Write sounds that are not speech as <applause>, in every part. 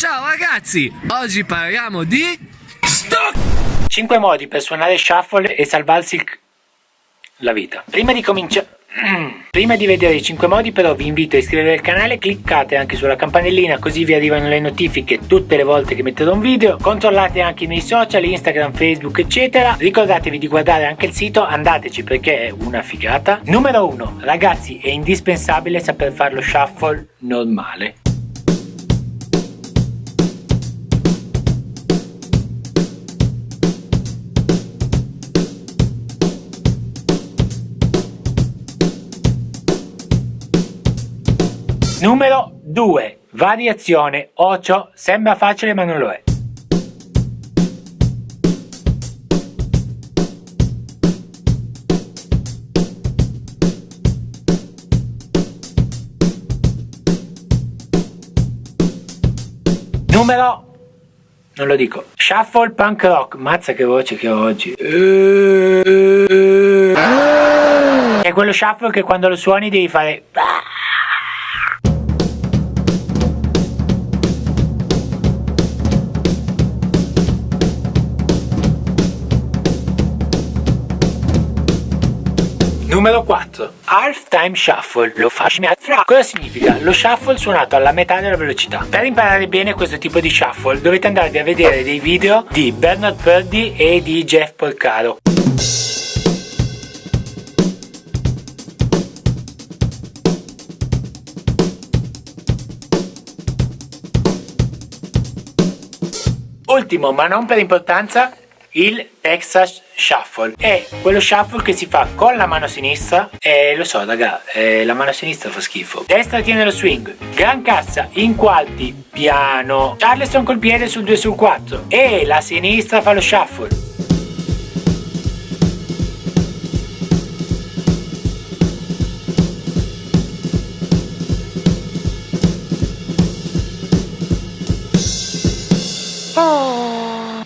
Ciao ragazzi, oggi parliamo di... Stock! 5 modi per suonare shuffle e salvarsi il... la vita. Prima di cominciare... <clears throat> Prima di vedere i 5 modi però vi invito a iscrivervi al canale, cliccate anche sulla campanellina così vi arrivano le notifiche tutte le volte che metterò un video, controllate anche i miei social, Instagram, Facebook eccetera, ricordatevi di guardare anche il sito, andateci perché è una figata. Numero 1, ragazzi è indispensabile saper fare lo shuffle normale. Numero 2. Variazione Ocio sembra facile ma non lo è. Numero non lo dico. Shuffle punk rock. Mazza che voce che ho oggi. È quello shuffle che quando lo suoni devi fare Numero 4. Half Time Shuffle. Lo fra. Cosa significa? Lo shuffle suonato alla metà della velocità. Per imparare bene questo tipo di shuffle dovete andarvi a vedere dei video di Bernard Purdy e di Jeff Porcaro. Ultimo, ma non per importanza, il Texas Shuffle. È quello shuffle che si fa con la mano sinistra e lo so raga eh, la mano sinistra fa schifo. Destra tiene lo swing gran cassa in quarti piano. Charleston col piede sul 2 sul 4 e la sinistra fa lo shuffle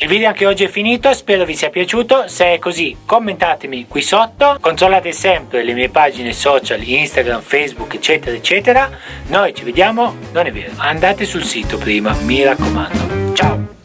Il video anche oggi è finito, spero vi sia piaciuto, se è così commentatemi qui sotto, controllate sempre le mie pagine social, Instagram, Facebook eccetera eccetera, noi ci vediamo, non è vero, andate sul sito prima, mi raccomando, ciao!